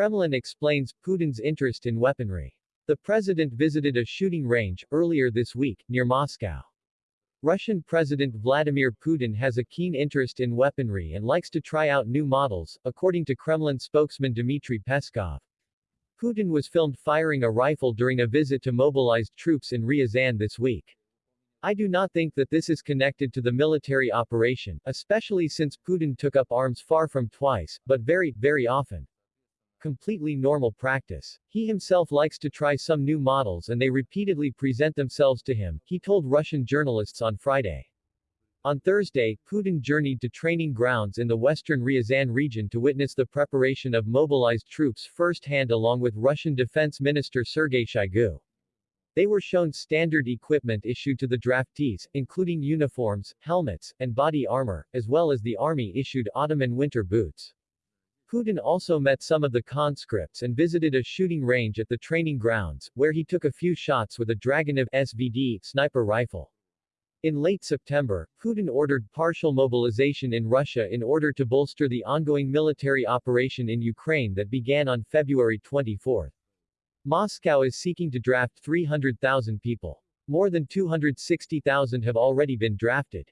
Kremlin explains Putin's interest in weaponry. The president visited a shooting range, earlier this week, near Moscow. Russian President Vladimir Putin has a keen interest in weaponry and likes to try out new models, according to Kremlin spokesman Dmitry Peskov. Putin was filmed firing a rifle during a visit to mobilized troops in Ryazan this week. I do not think that this is connected to the military operation, especially since Putin took up arms far from twice, but very, very often completely normal practice. He himself likes to try some new models and they repeatedly present themselves to him, he told Russian journalists on Friday. On Thursday, Putin journeyed to training grounds in the western Ryazan region to witness the preparation of mobilized troops firsthand along with Russian Defense Minister Sergei Shoigu. They were shown standard equipment issued to the draftees, including uniforms, helmets, and body armor, as well as the army-issued Ottoman winter boots. Putin also met some of the conscripts and visited a shooting range at the training grounds, where he took a few shots with a Dragunov SVD sniper rifle. In late September, Putin ordered partial mobilization in Russia in order to bolster the ongoing military operation in Ukraine that began on February 24. Moscow is seeking to draft 300,000 people. More than 260,000 have already been drafted.